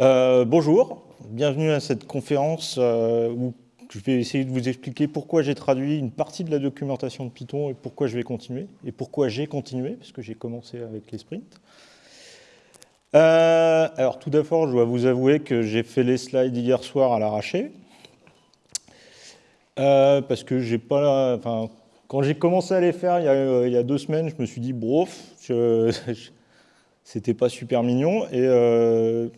Euh, bonjour, bienvenue à cette conférence euh, où je vais essayer de vous expliquer pourquoi j'ai traduit une partie de la documentation de Python et pourquoi je vais continuer, et pourquoi j'ai continué, parce que j'ai commencé avec les sprints. Euh, alors tout d'abord, je dois vous avouer que j'ai fait les slides hier soir à l'arraché, parce que j'ai pas... Enfin, quand j'ai commencé à les faire il y, a, deux semaines, je me suis dit, brof, c'était pas super mignon, et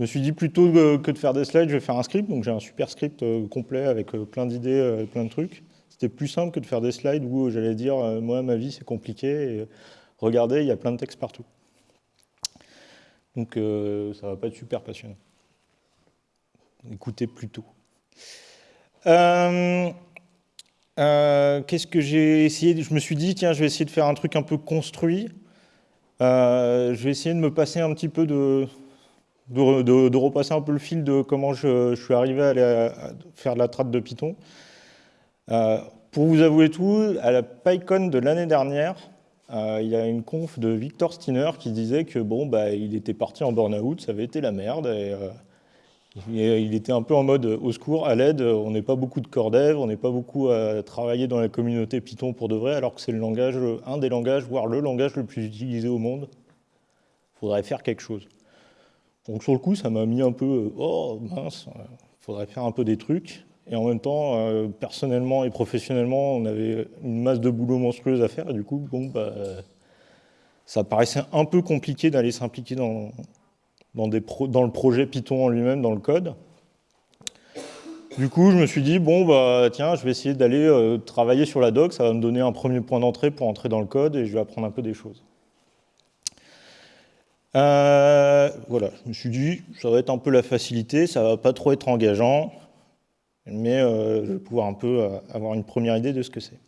me suis dit plutôt que de faire des slides, je vais faire un script. Donc j'ai un super script euh, complet avec euh, plein d'idées, euh, plein de trucs. C'était plus simple que de faire des slides où j'allais dire moi ma vie c'est compliqué regardez il y a plein de textes partout. Donc ça va pas être super passionnant. Écoutez plutôt. Qu'est-ce que j'ai essayé Je me suis dit tiens je vais essayer de faire un truc un peu construit. je vais essayer de me passer un petit peu de, de, repasser un peu le fil de comment je, suis arrivé à, faire de la trad de Python. Euh, pour vous avouer tout, à la PyCon de l'année dernière, euh, il y a une conf de Victor Steiner qui disait que bon, bah, il était parti en burn-out, ça avait été la merde, et, euh, il était un peu en mode au secours, à l'aide, on n'est pas beaucoup de dev, on n'est pas beaucoup à travailler dans la communauté Python pour de vrai, alors que c'est le langage, un des langages, voire le langage le plus utilisé au monde. Il faudrait faire quelque chose. Donc sur le coup, ça m'a mis un peu, euh, oh mince, il faudrait faire un peu des trucs. Et en même temps, euh, personnellement et professionnellement, on avait une masse de boulot monstrueuse à faire. Du coup, bon, bah, ça paraissait un peu compliqué d'aller s'impliquer dans, le projet Python en lui-même, dans le code. Du coup, je me suis dit, bon, bah, tiens, je vais essayer d'aller euh, travailler sur la doc. Ça va me donner un premier point d'entrée pour entrer dans le code et je vais apprendre un peu des choses. Euh, voilà, je me suis dit, ça va être un peu la facilité, ça va pas trop être engageant, mais euh, je vais pouvoir un peu euh, avoir une première idée de ce que c'est.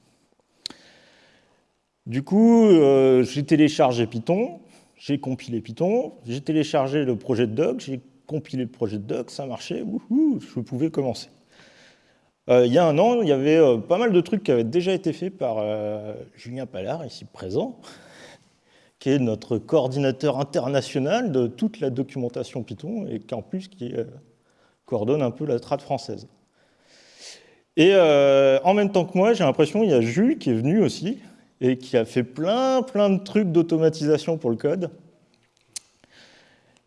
Du coup, j'ai téléchargé Python, j'ai compilé Python, j'ai téléchargé le projet de doc, j'ai compilé le projet de doc, ça marchait, je pouvais commencer. il y a un an, il y avait pas mal de trucs qui avaient déjà été faits par Julien Pallard, ici présent, qui est notre coordinateur international de toute la documentation Python et qui en plus qui coordonne un peu la trad française. Et euh, en même temps que moi, j'ai l'impression qu'il y a Jules qui est venu aussi et qui a fait plein plein de trucs d'automatisation pour le code.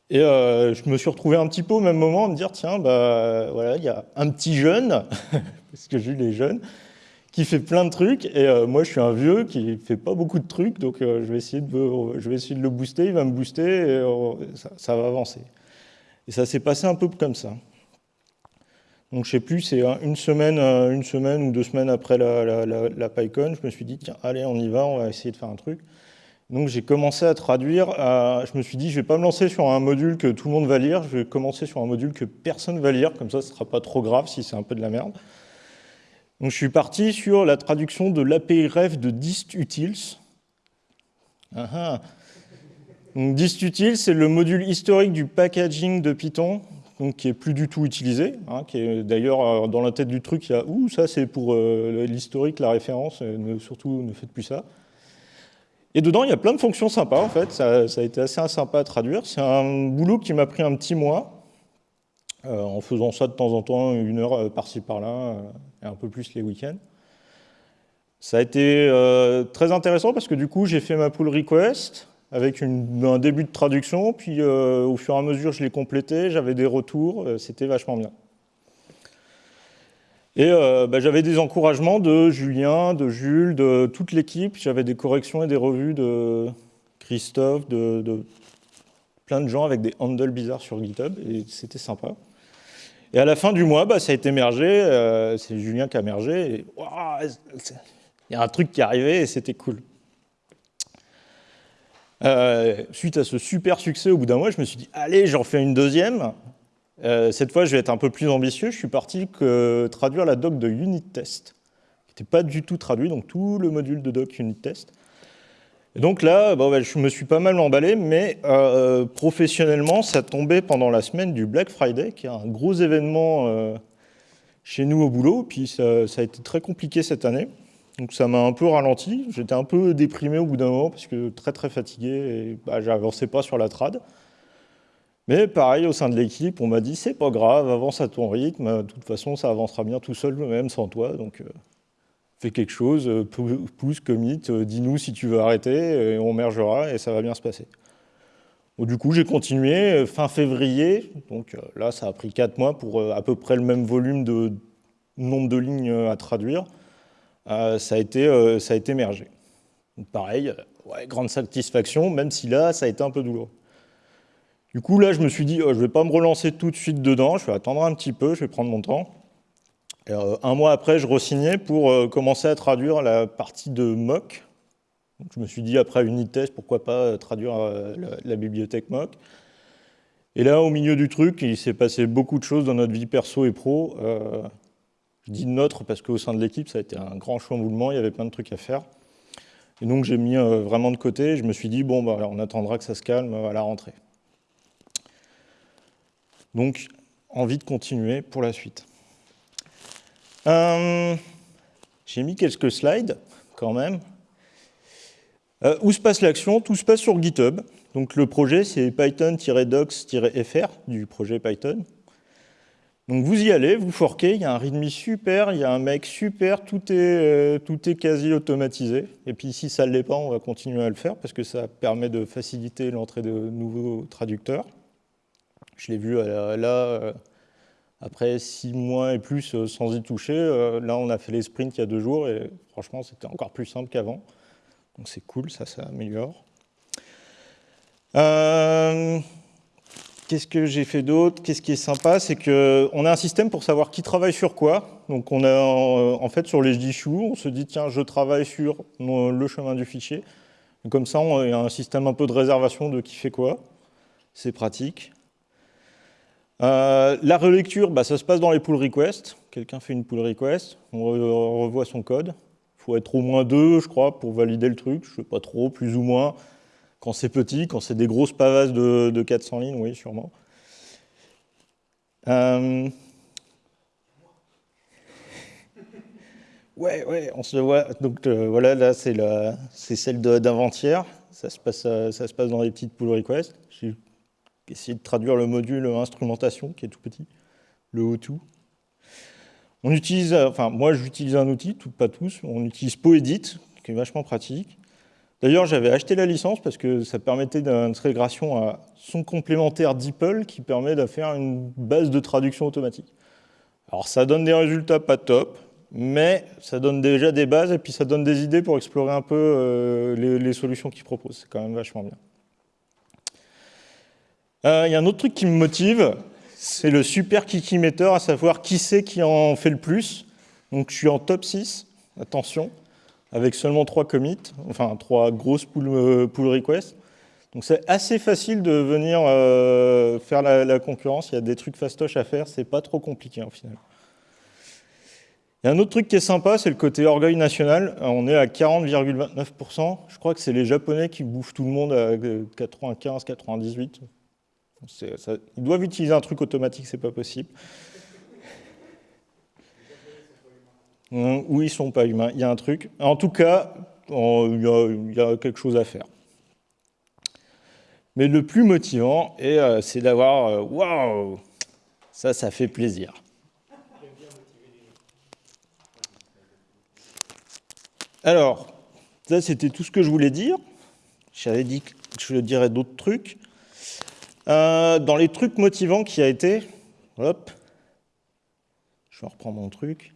Et euh, je me suis retrouvé un petit peu au même moment à me dire, tiens, bah, voilà, il y a un petit jeune, parce que Jules est jeune, qui fait plein de trucs, et euh, moi je suis un vieux qui fait pas beaucoup de trucs, donc euh, je, vais essayer de, le booster, il va me booster, et euh, ça, va avancer. Et ça s'est passé un peu comme ça. Donc je sais plus, c'est une semaine, une semaine ou deux semaines après la, la, PyCon, je me suis dit, tiens, allez, on y va, on va essayer de faire un truc. Donc j'ai commencé à traduire, je me suis dit, je vais pas me lancer sur un module que tout le monde va lire, je vais commencer sur un module que personne va lire, comme ça ce sera pas trop grave si c'est un peu de la merde. Donc, je suis parti sur la traduction de l'API ref de distutils. Ah ah. distutils, c'est le module historique du packaging de Python, qui est plus du tout utilisé, hein, d'ailleurs euh, dans la tête du truc, il y a ouh, ça c'est pour euh, l'historique, la référence, surtout ne faites plus ça. Et dedans, il y a plein de fonctions sympas en fait, ça, ça a été assez sympa à traduire. C'est un boulot qui m'a pris un petit mois, euh, en faisant ça de temps en temps, une heure euh, par-ci par-là, euh, et un peu plus les week-ends. Ça a été très intéressant parce que du coup, j'ai fait ma pull request avec un début de traduction, puis au fur et à mesure, je l'ai complété, j'avais des retours, c'était vachement bien. Et bah, j'avais des encouragements de Julien, de Jules, de toute l'équipe, j'avais des corrections et des revues de Christophe, de plein de gens avec des handles bizarres sur GitHub, et c'était sympa. Et à la fin du mois, bah, ça a été mergé, euh, c'est Julien qui a mergé, il y a un truc qui est arrivé et c'était cool. Euh, suite à ce super succès, au bout d'un mois, je me suis dit, allez, j'en fais une deuxième. Euh, cette fois, je vais être un peu plus ambitieux. Je suis parti que traduire la doc de unit test, qui n'était pas du tout traduit, donc tout le module de doc unit test. Et donc là, bon, je me suis pas mal emballé, mais euh, professionnellement, ça tombait pendant la semaine du Black Friday, qui est un gros événement euh, chez nous au boulot, puis ça, a été très compliqué cette année. Donc ça m'a un peu ralenti, j'étais un peu déprimé au bout d'un moment, parce que très très fatigué, et bah, j'avançais pas sur la trad. Mais pareil, au sein de l'équipe, on m'a dit c'est pas grave, avance à ton rythme, de toute façon ça avancera bien tout seul, même sans toi, euh, fais quelque chose, euh, pousse, commit, euh, dis-nous si tu veux arrêter, et on mergera et ça va bien se passer. du coup, j'ai continué fin février, donc là ça a pris 4 mois pour à peu près le même volume de nombre de lignes à traduire. ça, a été, ça a été mergé. pareil, grande satisfaction, même si là ça a été un peu douloureux. Du coup, là, je me suis dit, oh, je ne vais pas me relancer tout de suite dedans, je vais attendre un petit peu, je vais prendre mon temps. Euh, un mois après, je re pour euh, commencer à traduire la partie de mock. je me suis dit, après test, pourquoi pas euh, traduire la, bibliothèque mock. Et là, au milieu du truc, il s'est passé beaucoup de choses dans notre vie perso et pro. je dis notre parce qu'au sein de l'équipe, ça a été un grand chamboulement, il y avait plein de trucs à faire. Et donc, j'ai mis vraiment de côté, je me suis dit, bon, bah, on attendra que ça se calme à la rentrée. Donc, envie de continuer pour la suite. Euh, j'ai mis quelques slides, quand même. Euh, où se passe l'action? Tout se passe sur GitHub. Donc, le projet, c'est python-docs-fr du projet Python. Donc, vous y allez, vous forquez, il y a un README super, il y a un mec super, tout est, euh, tout est quasi automatisé. Et puis, si ça ne l'est pas, on va continuer à le faire parce que ça permet de faciliter l'entrée de nouveaux traducteurs. Je l'ai vu là, après six mois et plus euh, sans y toucher. là, on a fait les sprints il y a deux jours et franchement, c'était encore plus simple qu'avant. Donc c'est cool, ça, ça améliore. Qu'est-ce que j'ai fait d'autre? Qu'est-ce qui est sympa? C'est qu'on a un système pour savoir qui travaille sur quoi. Donc on a en fait sur les issues, on se dit tiens, je travaille sur le chemin du fichier. comme ça, on a un système un peu de réservation de qui fait quoi. C'est pratique. Euh, la relecture, bah, ça se passe dans les pull requests. Quelqu'un fait une pull request, on revoit son code. Il faut être au moins deux, je crois, pour valider le truc. Je ne sais pas trop, plus ou moins. Quand c'est petit, quand c'est des grosses pavasses de, 400 lignes, oui, sûrement. Euh, ouais, ouais, on se voit. Donc euh, voilà, là, c'est celle d'avant-hier. Ça, se passe, ça se passe dans les petites pull requests essayer de traduire le module instrumentation, qui est tout petit, le O2. On utilise, enfin moi j'utilise un outil, tout, pas tous, on utilise Poedit, qui est vachement pratique. D'ailleurs, j'avais acheté la licence parce que ça permettait d'intégration à son complémentaire DeepL qui permet de faire une base de traduction automatique. Alors ça donne des résultats pas top, mais ça donne déjà des bases et puis ça donne des idées pour explorer un peu euh, les, solutions qu'il propose. C'est quand même vachement bien. Euh, il y a un autre truc qui me motive, c'est le super kikimeter, à savoir qui c'est qui en fait le plus. Donc je suis en top 6, attention, avec seulement trois commits, enfin trois grosses pull, euh, requests. Donc c'est assez facile de venir euh, faire la, concurrence, il y a des trucs fastoches à faire, c'est pas trop compliqué au final. Il y a un autre truc qui est sympa, c'est le côté orgueil national. On est à 40,29%. Je crois que c'est les Japonais qui bouffent tout le monde à 95, 98. ils doivent utiliser un truc automatique, c'est pas possible. Ou ils sont pas humains. Il y a un truc. En tout cas, il y, a, quelque chose à faire. Mais le plus motivant, euh, c'est d'avoir euh, waouh, ça, ça fait plaisir. Alors, ça c'était tout ce que je voulais dire. J'avais dit que je dirais d'autres trucs. Euh, dans les trucs motivants qui a été, hop, je vais reprendre mon truc,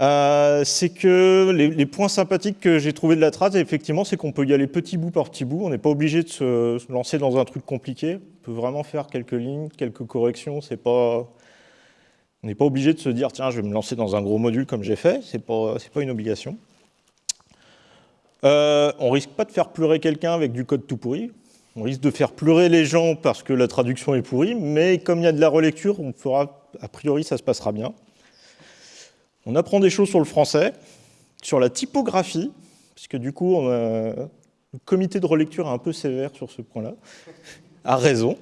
euh, c'est que les, points sympathiques que j'ai trouvé de la trace, effectivement, c'est qu'on peut y aller petit bout par petit bout. On n'est pas obligé de se, lancer dans un truc compliqué. On peut vraiment faire quelques lignes, quelques corrections. On n'est pas obligé de se dire tiens, je vais me lancer dans un gros module comme j'ai fait. C'est pas, pas une obligation. Euh, on risque pas de faire pleurer quelqu'un avec du code tout pourri. On risque de faire pleurer les gens parce que la traduction est pourrie, mais comme il y a de la relecture, a priori, ça se passera bien. On apprend des choses sur le français, sur la typographie, puisque du coup, le comité de relecture est un peu sévère sur ce point-là, a raison.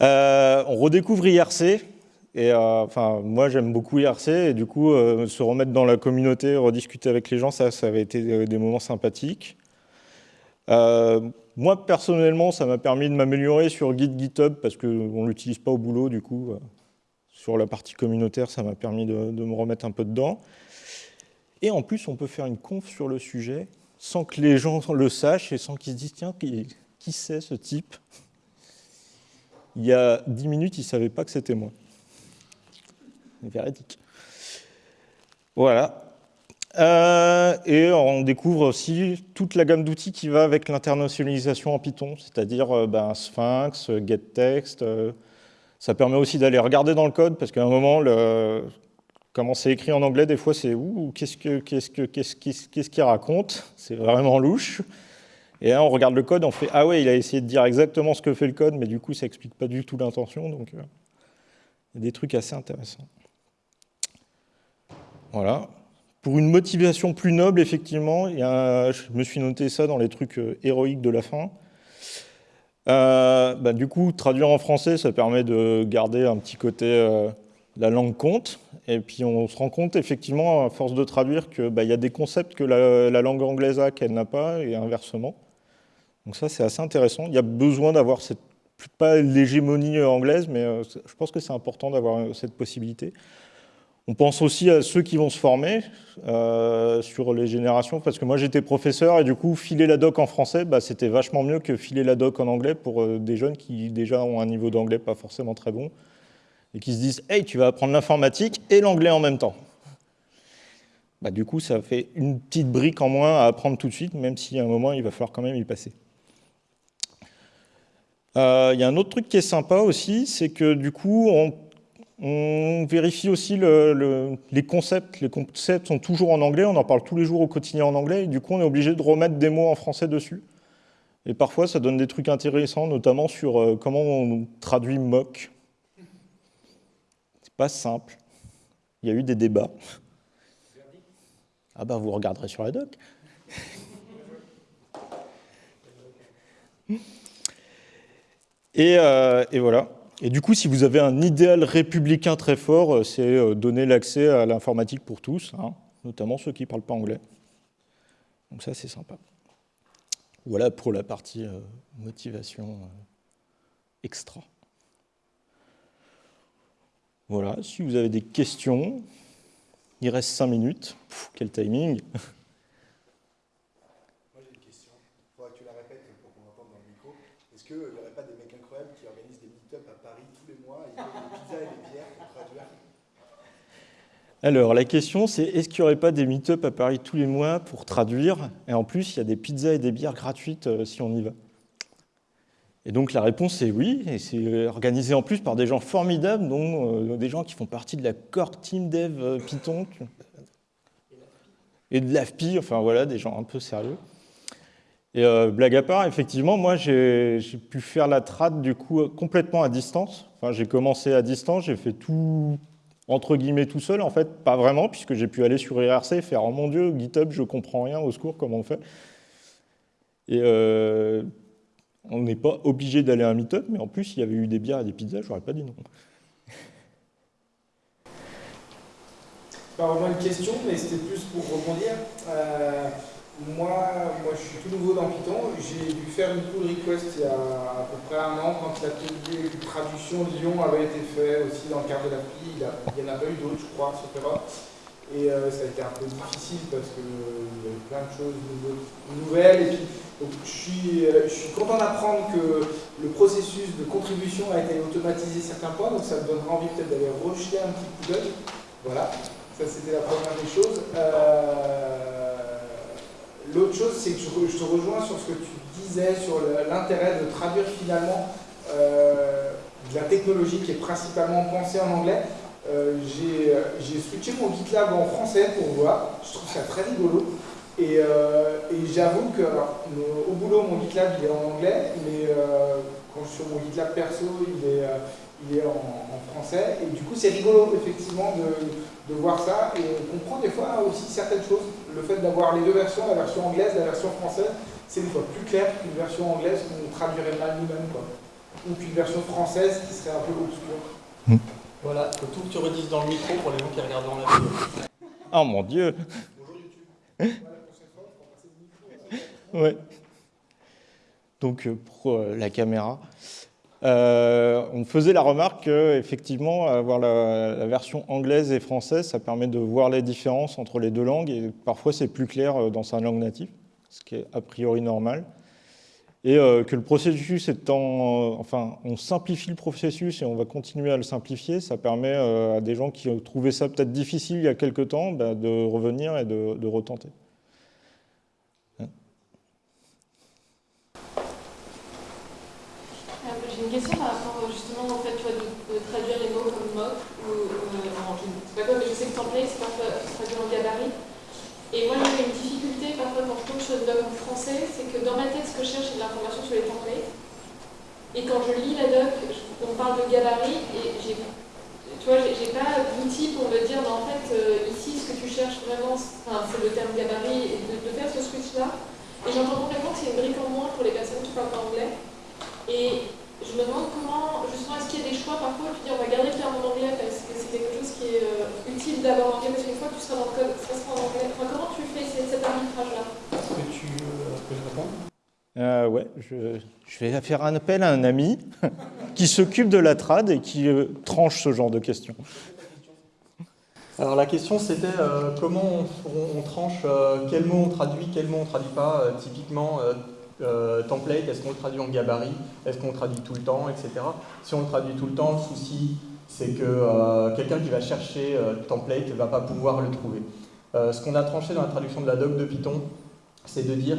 Euh, on redécouvre IRC, et euh, enfin, moi, j'aime beaucoup IRC, et du coup, euh, se remettre dans la communauté, rediscuter avec les gens, ça, ça avait été des moments sympathiques. Moi, personnellement, ça m'a permis de m'améliorer sur Git GitHub parce qu'on ne l'utilise pas au boulot, du coup. Euh, sur la partie communautaire, ça m'a permis de, me remettre un peu dedans. Et en plus, on peut faire une conf sur le sujet sans que les gens le sachent et sans qu'ils se disent, tiens, qui, qui c'est ce type? Il y a dix minutes, il ne savait pas que c'était moi. Véridique. Voilà. Euh, et on découvre aussi toute la gamme d'outils qui va avec l'internationalisation en Python, c'est-à-dire euh, ben, Sphinx, GetText. Euh, ça permet aussi d'aller regarder dans le code, parce qu'à un moment, comment c'est écrit en anglais, des fois, c'est ouh, qu'est-ce qu'il qu'est-ce que, qu'est-ce, qu'est-ce raconte? C'est vraiment louche. Et là, on regarde le code, on fait ah ouais, il a essayé de dire exactement ce que fait le code, mais du coup, ça explique pas du tout l'intention. Donc, il y a des trucs assez intéressants. Voilà. Pour une motivation plus noble, effectivement, je me suis noté ça dans les trucs euh, héroïques de la fin. Euh, bah, du coup, traduire en français, ça permet de garder un petit côté euh, la langue compte. Et puis on se rend compte effectivement, à force de traduire, qu'il bah, y a des concepts que la, langue anglaise a qu'elle n'a pas, et inversement. Donc ça, c'est assez intéressant. Il y a besoin d'avoir cette, pas l'hégémonie anglaise, mais je pense que c'est important d'avoir cette possibilité. On pense aussi à ceux qui vont se former euh, sur les générations, parce que moi j'étais professeur et du coup filer la doc en français, bah, c'était vachement mieux que filer la doc en anglais pour euh, des jeunes qui déjà ont un niveau d'anglais pas forcément très bon et qui se disent « Hey, tu vas apprendre l'informatique et l'anglais en même temps ». Bah, du coup, ça fait une petite brique en moins à apprendre tout de suite, même si à un moment, il va falloir quand même y passer. Euh, il y a un autre truc qui est sympa aussi, c'est que du coup, on on vérifie aussi les concepts. Les concepts sont toujours en anglais, on en parle tous les jours au quotidien en anglais, et du coup on est obligé de remettre des mots en français dessus. Et parfois ça donne des trucs intéressants, notamment sur euh, comment on traduit mock. C'est pas simple. Il y a eu des débats. Ah bah vous regarderez sur la doc. et, euh, et voilà. Et du coup, si vous avez un idéal républicain très fort, euh, c'est euh, donner l'accès à l'informatique pour tous, hein, notamment ceux qui ne parlent pas anglais. Donc ça, c'est sympa. Voilà pour la partie euh, motivation extra. Voilà, si vous avez des questions, il reste cinq minutes. quel timing Alors, la question, c'est est-ce qu'il n'y aurait pas des meet-up à Paris tous les mois pour traduire? Et en plus, il y a des pizzas et des bières gratuites euh, si on y va. Et donc, la réponse est oui, et c'est organisé en plus par des gens formidables, dont euh, des gens qui font partie de la core team dev euh, Python, et de l'AFPI, enfin voilà, des gens un peu sérieux. Et blague à part, effectivement, moi, j'ai pu faire la trad, du coup, complètement à distance. Enfin, j'ai commencé à distance, j'ai fait tout, entre guillemets tout seul, en fait, pas vraiment, puisque j'ai pu aller sur IRC et faire « Oh mon Dieu, GitHub, je comprends rien, au secours, comment on fait ?» Et euh, on n'est pas obligé d'aller à un meet-up, mais en plus, il y avait eu des bières et des pizzas, je n'aurais pas dit non. Pas vraiment une question, mais c'était plus pour rebondir. Euh, moi, moi, je suis tout nouveau dans Python. J'ai dû faire une pull request il y a à peu près un an quand l'atelier de traduction Lyon avait été fait aussi dans le cadre de l'appli. Il n'y en a pas eu d'autres, je crois, etc. Et euh, ça a été un peu difficile parce qu'il y avait plein de choses nouvelles. Et puis, je, suis, euh, je suis content d'apprendre que le processus de contribution a été automatisé certains points, donc ça me donnera envie peut-être d'aller rejeter un petit coup d'œil. Voilà, ça c'était la première des choses. Euh, L'autre chose, c'est que je, te rejoins sur ce que tu disais, sur l'intérêt de traduire finalement euh, de la technologie qui est principalement pensée en anglais. Euh, j'ai switché mon GitLab en français pour voir, je trouve ça très rigolo. Et, euh, j'avoue que, au boulot, mon GitLab il est en anglais, mais quand je suis sur mon GitLab perso, il est, il est en, français. Et du coup, c'est rigolo, effectivement, de, voir ça. Et on comprend des fois aussi certaines choses. Le fait d'avoir les deux versions, la version anglaise, la version française, c'est des fois plus clair qu'une version anglaise qu'on traduirait mal nous-mêmes. Ou qu'une version française qui serait un peu obscure. Hmm. Voilà, faut tout que tu redises dans le micro pour les gens qui regardent dans la vidéo. Oh mon Dieu Bonjour YouTube. ouais. donc pour la caméra. On faisait la remarque qu'effectivement, avoir la, version anglaise et française, ça permet de voir les différences entre les deux langues et parfois c'est plus clair dans sa langue native, ce qui est a priori normal et euh, que le processus étant, euh, enfin, on simplifie le processus et on va continuer à le simplifier, ça permet euh, à des gens qui ont trouvé ça peut-être difficile il y a quelques temps bah, de revenir et de, retenter. Hein j'ai une question par rapport justement au fait vois, de, traduire les mots comme mock ou en, je, pas mais je sais que template c'est pas traduit en gabarit. Et moi, j'ai une difficulté parfois quand je touche le doc en français, c'est que dans ma tête, ce que je cherche, c'est de l'information sur les templates. Et quand je lis la doc, on parle de gabarit, et j'ai tu vois, j'ai pas d'outil pour me dire, en fait, euh, ici, ce que tu cherches vraiment, c'est le terme gabarit, et de, faire ce switch-là. Et j'entends complètement que c'est une brique en moins pour les personnes qui parlent anglais. Et je me demande comment, justement, est-ce qu'il y a des choix parfois, tu dis on va garder le terme en anglais parce que c'est quelque chose qui est euh, utile d'avoir en anglais, parce qu'une fois que tu seras dans le code, ça sera en anglais. Enfin, comment tu fais cet arbitrage-là Est-ce que tu euh, peux répondre? Euh, ouais, je, je, vais faire un appel à un ami qui s'occupe de la trad et qui euh, tranche ce genre de questions. Alors la question c'était comment on, on tranche, quel mot on traduit, quel mot on traduit pas. typiquement, euh, template, est-ce qu'on le traduit en gabarit, est-ce qu'on le traduit tout le temps, etc. Si on le traduit tout le temps, le souci, c'est que euh, quelqu'un qui va chercher euh, template ne va pas pouvoir le trouver. ce qu'on a tranché dans la traduction de la doc de Python, c'est de dire,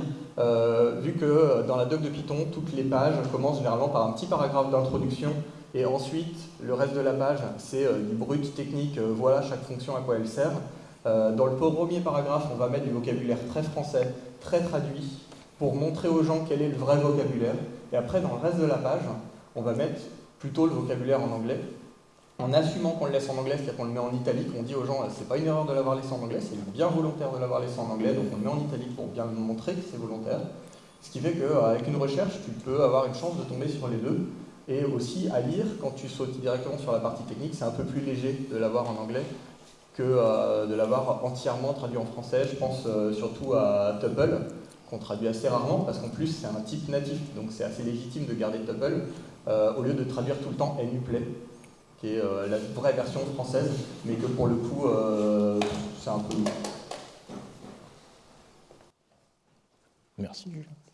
vu que dans la doc de Python, toutes les pages commencent généralement par un petit paragraphe d'introduction, et ensuite, le reste de la page, c'est du brut technique, voilà chaque fonction à quoi elle sert. dans le premier paragraphe, on va mettre du vocabulaire très français, très traduit, pour montrer aux gens quel est le vrai vocabulaire. Et après, dans le reste de la page, on va mettre plutôt le vocabulaire en anglais, en assumant qu'on le laisse en anglais, c'est-à-dire qu'on le met en italique, on dit aux gens, c'est pas une erreur de l'avoir laissé en anglais, c'est bien volontaire de l'avoir laissé en anglais, donc on le met en italique pour bien montrer que c'est volontaire. Ce qui fait qu'avec une recherche, tu peux avoir une chance de tomber sur les deux. Et aussi, à lire, quand tu sautes directement sur la partie technique, c'est un peu plus léger de l'avoir en anglais que euh, de l'avoir entièrement traduit en français. Je pense euh, surtout à Tuple, qu'on traduit assez rarement, parce qu'en plus c'est un type natif, donc c'est assez légitime de garder tuple, euh, au lieu de traduire tout le temps nuplay, qui est euh, la vraie version française, mais que pour le coup euh, c'est un peu... Merci Julien.